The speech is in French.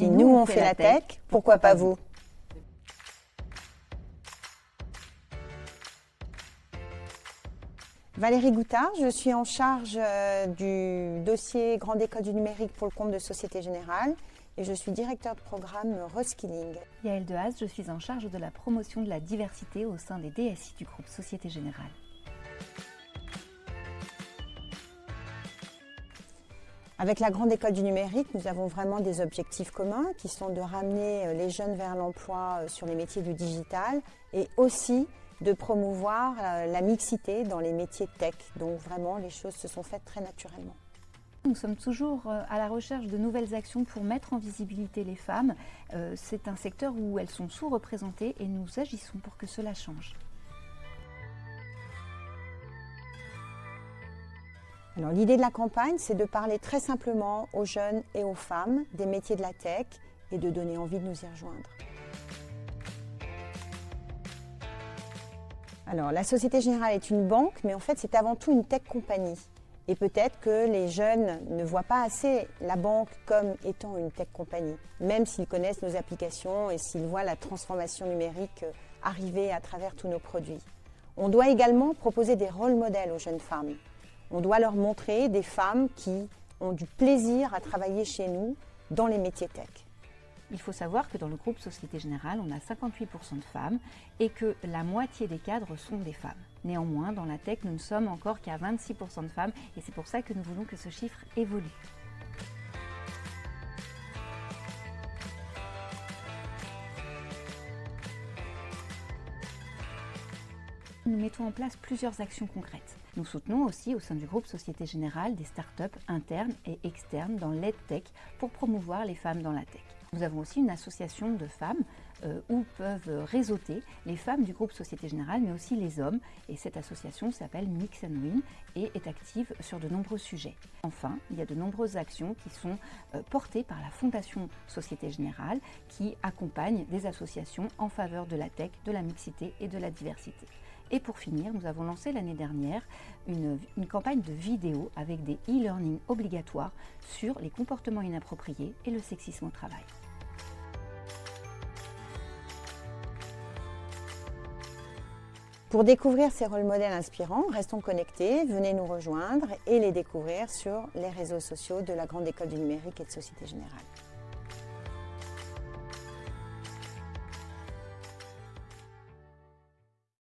Si nous, on fait la tech, pourquoi pas vous? Valérie Goutard, je suis en charge euh, du dossier Grande École du numérique pour le compte de Société Générale et je suis directeur de programme Reskilling. Yael Dehaze, je suis en charge de la promotion de la diversité au sein des DSI du groupe Société Générale. Avec la Grande École du numérique, nous avons vraiment des objectifs communs qui sont de ramener euh, les jeunes vers l'emploi euh, sur les métiers du digital et aussi de promouvoir euh, la mixité dans les métiers tech. Donc vraiment, les choses se sont faites très naturellement. Nous sommes toujours à la recherche de nouvelles actions pour mettre en visibilité les femmes. C'est un secteur où elles sont sous-représentées et nous agissons pour que cela change. L'idée de la campagne, c'est de parler très simplement aux jeunes et aux femmes des métiers de la tech et de donner envie de nous y rejoindre. Alors, la Société Générale est une banque, mais en fait, c'est avant tout une tech compagnie. Et peut-être que les jeunes ne voient pas assez la banque comme étant une tech compagnie, même s'ils connaissent nos applications et s'ils voient la transformation numérique arriver à travers tous nos produits. On doit également proposer des rôles modèles aux jeunes femmes. On doit leur montrer des femmes qui ont du plaisir à travailler chez nous dans les métiers tech. Il faut savoir que dans le groupe Société Générale, on a 58% de femmes et que la moitié des cadres sont des femmes. Néanmoins, dans la tech, nous ne sommes encore qu'à 26% de femmes et c'est pour ça que nous voulons que ce chiffre évolue. Nous mettons en place plusieurs actions concrètes. Nous soutenons aussi au sein du groupe Société Générale des startups internes et externes dans l'EdTech pour promouvoir les femmes dans la tech. Nous avons aussi une association de femmes euh, où peuvent réseauter les femmes du groupe Société Générale, mais aussi les hommes. Et cette association s'appelle Mix and Win et est active sur de nombreux sujets. Enfin, il y a de nombreuses actions qui sont euh, portées par la Fondation Société Générale qui accompagne des associations en faveur de la tech, de la mixité et de la diversité. Et pour finir, nous avons lancé l'année dernière une, campagne de vidéos avec des e-learning obligatoires sur les comportements inappropriés et le sexisme au travail. Pour découvrir ces rôles modèles inspirants, restons connectés, venez nous rejoindre et les découvrir sur les réseaux sociaux de la Grande École du Numérique et de Société Générale.